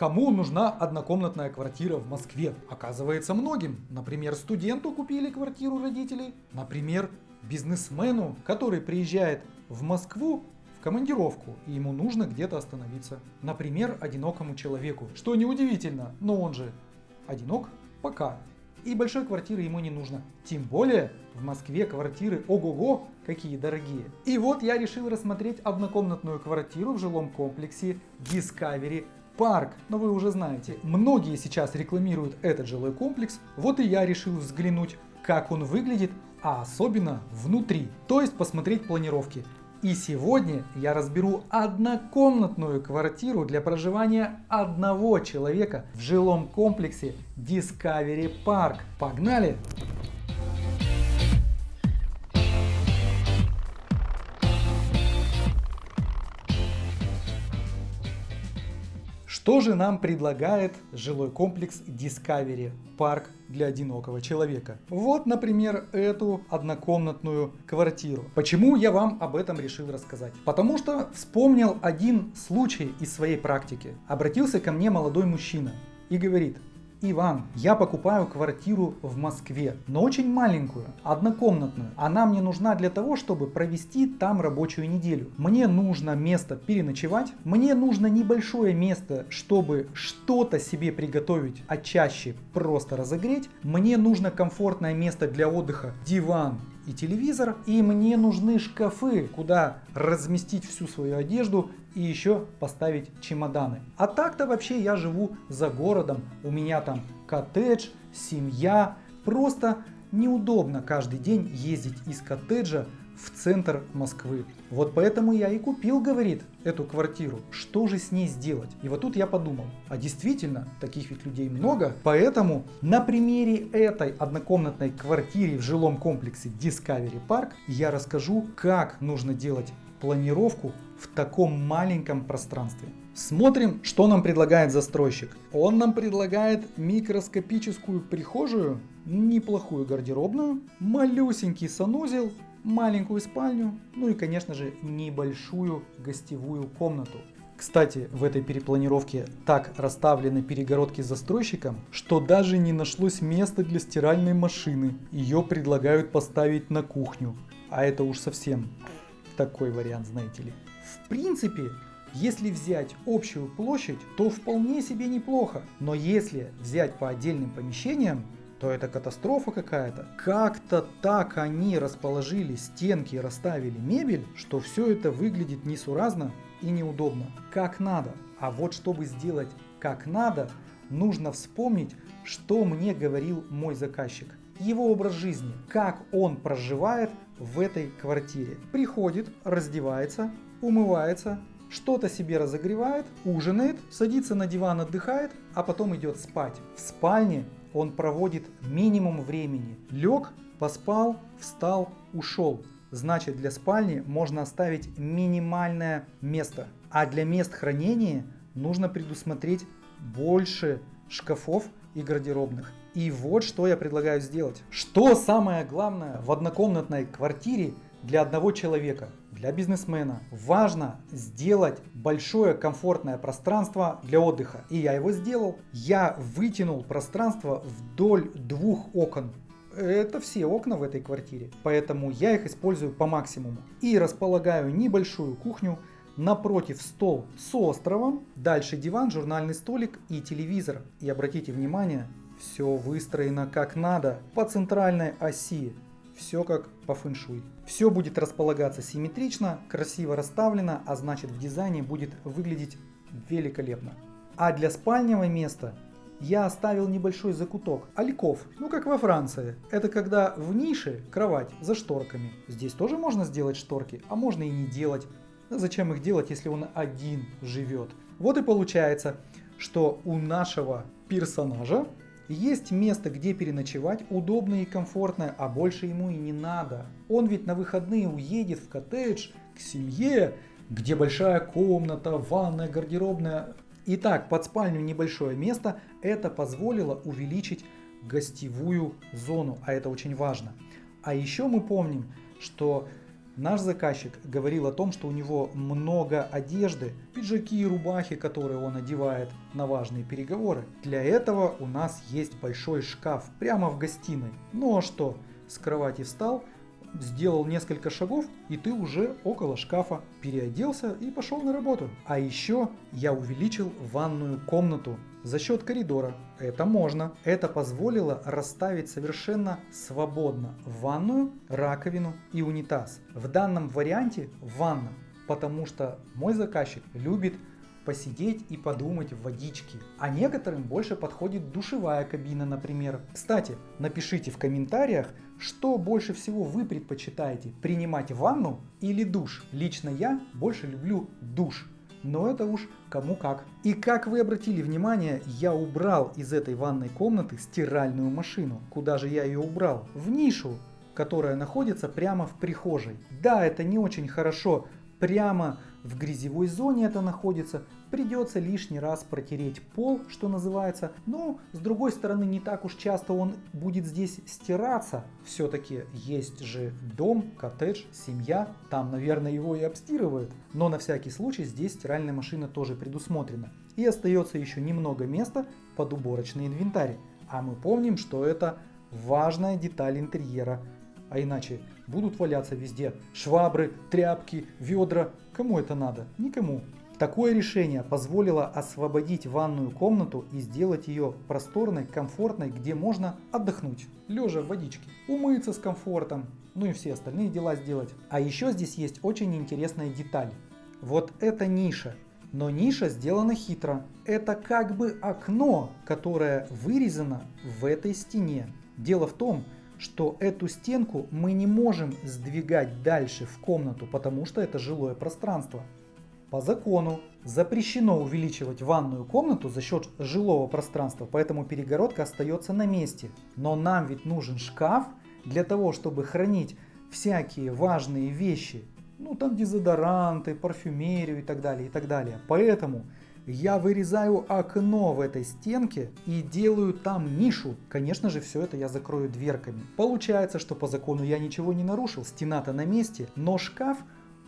Кому нужна однокомнатная квартира в Москве? Оказывается многим. Например, студенту купили квартиру родителей. Например, бизнесмену, который приезжает в Москву в командировку, и ему нужно где-то остановиться. Например, одинокому человеку. Что неудивительно, но он же одинок пока. И большой квартиры ему не нужно. Тем более в Москве квартиры ого-го какие дорогие. И вот я решил рассмотреть однокомнатную квартиру в жилом комплексе Discovery Парк. Но вы уже знаете, многие сейчас рекламируют этот жилой комплекс. Вот и я решил взглянуть, как он выглядит, а особенно внутри. То есть посмотреть планировки. И сегодня я разберу однокомнатную квартиру для проживания одного человека в жилом комплексе Discovery Park. Погнали! Что же нам предлагает жилой комплекс Discovery парк для одинокого человека? Вот, например, эту однокомнатную квартиру. Почему я вам об этом решил рассказать? Потому что вспомнил один случай из своей практики. Обратился ко мне молодой мужчина и говорит, Иван, я покупаю квартиру в Москве, но очень маленькую, однокомнатную. Она мне нужна для того, чтобы провести там рабочую неделю. Мне нужно место переночевать, мне нужно небольшое место, чтобы что-то себе приготовить, а чаще просто разогреть. Мне нужно комфортное место для отдыха, диван, и телевизор, и мне нужны шкафы, куда разместить всю свою одежду и еще поставить чемоданы. А так-то вообще я живу за городом, у меня там коттедж, семья, просто неудобно каждый день ездить из коттеджа в центр Москвы. Вот поэтому я и купил, говорит, эту квартиру. Что же с ней сделать? И вот тут я подумал, а действительно, таких ведь людей много. Поэтому на примере этой однокомнатной квартиры в жилом комплексе Discovery Park я расскажу, как нужно делать планировку в таком маленьком пространстве. Смотрим, что нам предлагает застройщик. Он нам предлагает микроскопическую прихожую, неплохую гардеробную, малюсенький санузел маленькую спальню, ну и конечно же небольшую гостевую комнату. Кстати, в этой перепланировке так расставлены перегородки застройщиком, что даже не нашлось места для стиральной машины. Ее предлагают поставить на кухню. А это уж совсем такой вариант, знаете ли. В принципе, если взять общую площадь, то вполне себе неплохо. Но если взять по отдельным помещениям, то это катастрофа какая-то. Как-то так они расположили стенки и расставили мебель, что все это выглядит несуразно и неудобно. Как надо. А вот чтобы сделать как надо, нужно вспомнить, что мне говорил мой заказчик. Его образ жизни, как он проживает в этой квартире. Приходит, раздевается, умывается, что-то себе разогревает, ужинает, садится на диван, отдыхает, а потом идет спать. В спальне он проводит минимум времени. Лег, поспал, встал, ушел. Значит, для спальни можно оставить минимальное место. А для мест хранения нужно предусмотреть больше шкафов и гардеробных. И вот что я предлагаю сделать. Что самое главное в однокомнатной квартире для одного человека, для бизнесмена, важно сделать большое комфортное пространство для отдыха. И я его сделал. Я вытянул пространство вдоль двух окон. Это все окна в этой квартире, поэтому я их использую по максимуму. И располагаю небольшую кухню, напротив стол с островом, дальше диван, журнальный столик и телевизор. И обратите внимание, все выстроено как надо, по центральной оси все как по фэншуй. Все будет располагаться симметрично, красиво расставлено, а значит в дизайне будет выглядеть великолепно. А для спального места я оставил небольшой закуток, альков, ну как во Франции. Это когда в нише кровать за шторками. Здесь тоже можно сделать шторки, а можно и не делать. Зачем их делать, если он один живет? Вот и получается, что у нашего персонажа есть место, где переночевать, удобное и комфортное, а больше ему и не надо. Он ведь на выходные уедет в коттедж, к семье, где большая комната, ванная, гардеробная. Итак, под спальню небольшое место, это позволило увеличить гостевую зону, а это очень важно. А еще мы помним, что Наш заказчик говорил о том, что у него много одежды, пиджаки и рубахи, которые он одевает на важные переговоры. Для этого у нас есть большой шкаф прямо в гостиной. Ну а что, с кровати встал, сделал несколько шагов, и ты уже около шкафа, переоделся и пошел на работу. А еще я увеличил ванную комнату за счет коридора. Это можно. Это позволило расставить совершенно свободно ванную, раковину и унитаз. В данном варианте ванна, потому что мой заказчик любит посидеть и подумать в водичке. А некоторым больше подходит душевая кабина, например. Кстати, напишите в комментариях, что больше всего вы предпочитаете, принимать ванну или душ. Лично я больше люблю душ но это уж кому как. И как вы обратили внимание, я убрал из этой ванной комнаты стиральную машину. Куда же я ее убрал? В нишу, которая находится прямо в прихожей. Да, это не очень хорошо прямо в грязевой зоне это находится, придется лишний раз протереть пол, что называется, но с другой стороны не так уж часто он будет здесь стираться, все-таки есть же дом, коттедж, семья, там наверное его и обстирывают, но на всякий случай здесь стиральная машина тоже предусмотрена. И остается еще немного места под уборочный инвентарь, а мы помним, что это важная деталь интерьера, а иначе будут валяться везде швабры, тряпки, ведра. Кому это надо? Никому. Такое решение позволило освободить ванную комнату и сделать ее просторной, комфортной, где можно отдохнуть, лежа в водичке, умыться с комфортом, ну и все остальные дела сделать. А еще здесь есть очень интересная деталь. Вот эта ниша. Но ниша сделана хитро. Это как бы окно, которое вырезано в этой стене. Дело в том, что эту стенку мы не можем сдвигать дальше в комнату, потому что это жилое пространство. По закону запрещено увеличивать ванную комнату за счет жилого пространства, поэтому перегородка остается на месте. Но нам ведь нужен шкаф для того, чтобы хранить всякие важные вещи, ну там дезодоранты, парфюмерию и так далее, и так далее. Поэтому я вырезаю окно в этой стенке и делаю там нишу. Конечно же, все это я закрою дверками. Получается, что по закону я ничего не нарушил, стена-то на месте, но шкаф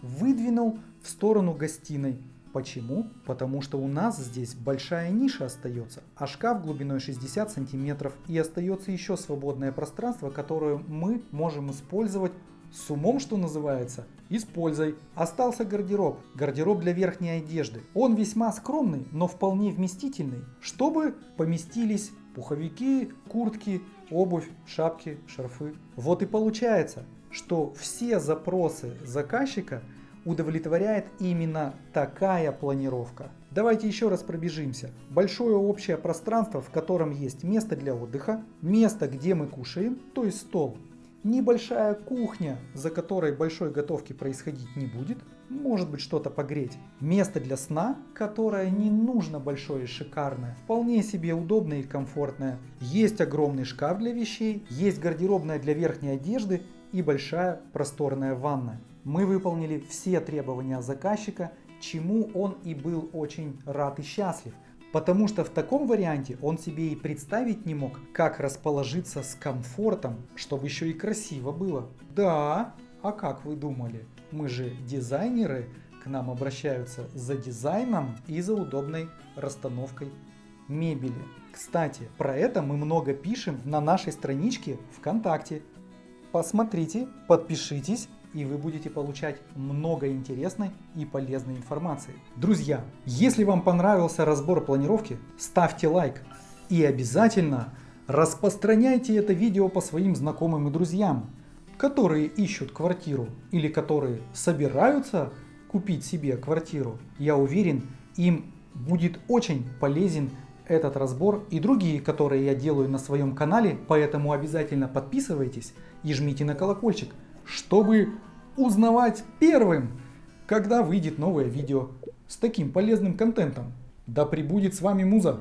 выдвинул в сторону гостиной. Почему? Потому что у нас здесь большая ниша остается, а шкаф глубиной 60 сантиметров и остается еще свободное пространство, которое мы можем использовать с умом, что называется, используй. Остался гардероб. Гардероб для верхней одежды. Он весьма скромный, но вполне вместительный, чтобы поместились пуховики, куртки, обувь, шапки, шарфы. Вот и получается, что все запросы заказчика удовлетворяет именно такая планировка. Давайте еще раз пробежимся. Большое общее пространство, в котором есть место для отдыха, место, где мы кушаем, то есть стол, Небольшая кухня, за которой большой готовки происходить не будет, может быть что-то погреть. Место для сна, которое не нужно большое и шикарное, вполне себе удобное и комфортное. Есть огромный шкаф для вещей, есть гардеробная для верхней одежды и большая просторная ванна. Мы выполнили все требования заказчика, чему он и был очень рад и счастлив. Потому что в таком варианте он себе и представить не мог, как расположиться с комфортом, чтобы еще и красиво было. Да, а как вы думали? Мы же дизайнеры, к нам обращаются за дизайном и за удобной расстановкой мебели. Кстати, про это мы много пишем на нашей страничке ВКонтакте. Посмотрите, подпишитесь и вы будете получать много интересной и полезной информации. Друзья, если вам понравился разбор планировки, ставьте лайк и обязательно распространяйте это видео по своим знакомым и друзьям, которые ищут квартиру или которые собираются купить себе квартиру. Я уверен, им будет очень полезен этот разбор и другие, которые я делаю на своем канале, поэтому обязательно подписывайтесь и жмите на колокольчик, чтобы узнавать первым, когда выйдет новое видео с таким полезным контентом. Да пребудет с вами Муза!